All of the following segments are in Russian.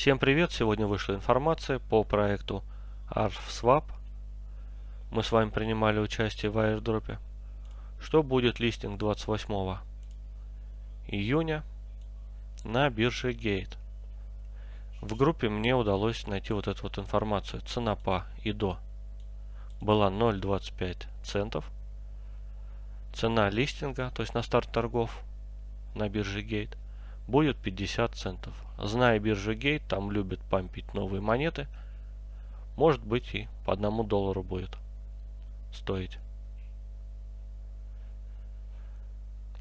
Всем привет! Сегодня вышла информация по проекту ArfSwap. Мы с вами принимали участие в airdropе. Что будет листинг 28 июня на бирже Gate. В группе мне удалось найти вот эту вот информацию. Цена по и до была 0.25 центов. Цена листинга, то есть на старт торгов на бирже Gate, будет 50 центов. Зная биржу Gate, там любят пампить новые монеты. Может быть и по одному доллару будет стоить.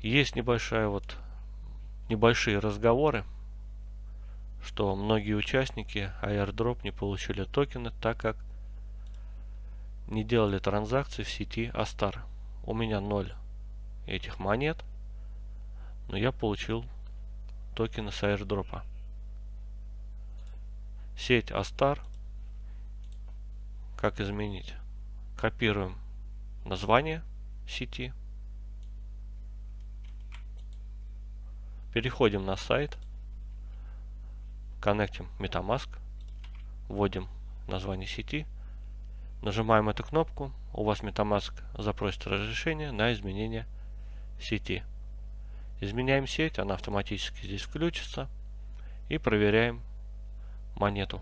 Есть небольшая вот небольшие разговоры, что многие участники airdrop не получили токены, так как не делали транзакции в сети Astar. У меня ноль этих монет, но я получил токены с airdropа. Сеть Astar. Как изменить? Копируем название сети. Переходим на сайт. Коннектим MetaMask. Вводим название сети. Нажимаем эту кнопку. У вас MetaMask запросит разрешение на изменение сети. Изменяем сеть, она автоматически здесь включится. И проверяем монету.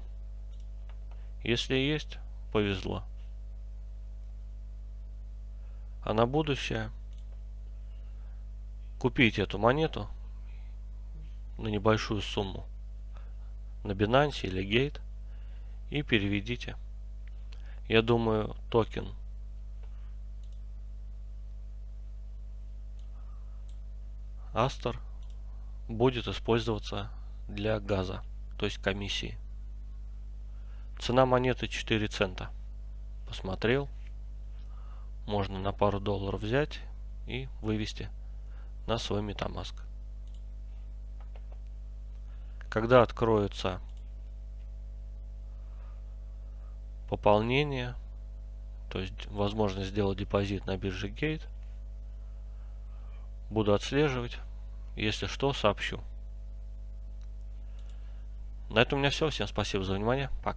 Если есть, повезло. А на будущее купите эту монету на небольшую сумму на Binance или Gate и переведите. Я думаю, токен Астер будет использоваться для газа, то есть комиссии. Цена монеты 4 цента. Посмотрел. Можно на пару долларов взять и вывести на свой MetaMask. Когда откроется пополнение, то есть возможность сделать депозит на бирже Gate, буду отслеживать если что, сообщу. На этом у меня все. Всем спасибо за внимание. Пока.